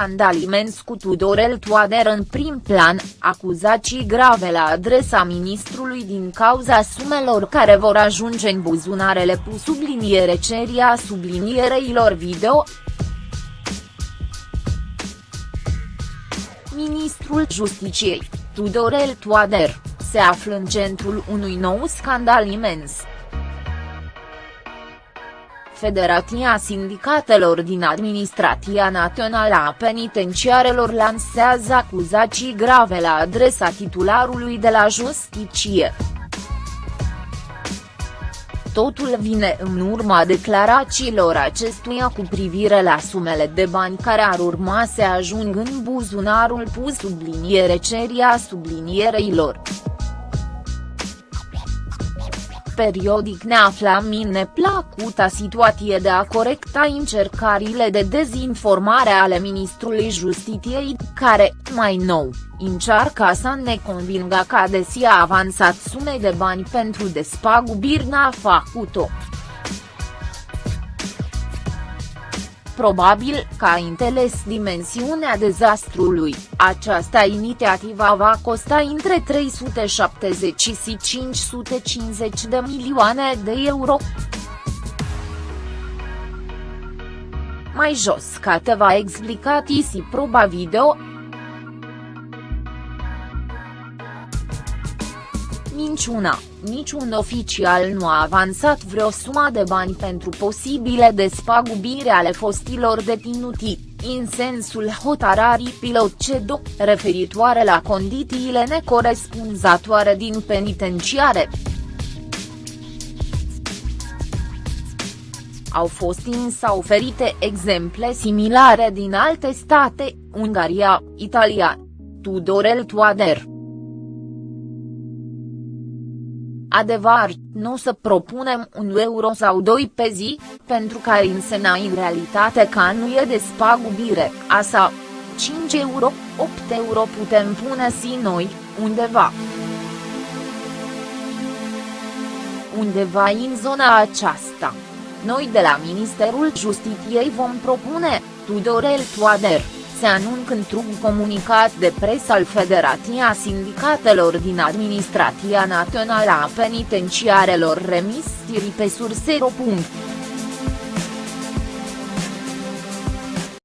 scandal imens cu Tudorel Toader în prim plan, acuzații grave la adresa ministrului din cauza sumelor care vor ajunge în buzunarele pu subliniere ceria subliniereilor video. Ministrul Justiciei, Tudorel Toader, se află în centrul unui nou scandal imens. Federația Sindicatelor din Administrația Națională a Penitenciarelor lansează acuzații grave la adresa titularului de la Justiție. Totul vine în urma declarațiilor acestuia cu privire la sumele de bani care ar urma să ajung în buzunarul pus subliniere ceria subliniereilor periodic ne aflam în neplacuta situație de a corecta încercările de dezinformare ale ministrului Justitiei, care, mai nou, încearcă să ne convingă că deși a avansat sume de bani pentru despagubiri n-a făcut-o. Probabil că a înțeles dimensiunea dezastrului, această inițiativă va costa între 370 și 550 de milioane de euro. Mai jos va explica TC proba video, Minciuna, niciun oficial nu a avansat vreo sumă de bani pentru posibile despagubire ale fostilor deținuti, în sensul hotararii pilot CEDO, referitoare la condițiile necorespunzătoare din penitenciare. Au fost însă oferite exemple similare din alte state, Ungaria, Italia. Tudorel Toader Adevăr, nu să propunem un euro sau doi pe zi, pentru că însemna în realitate că nu e despagubire, asta. 5 euro, 8 euro putem pune și noi, undeva. Undeva în zona aceasta. Noi de la Ministerul Justiției vom propune, Tudorel Toader se anuncă într-un comunicat de presă al Federația Sindicatelor din Administrația Națională a Penitenciarelor remis pe sursero.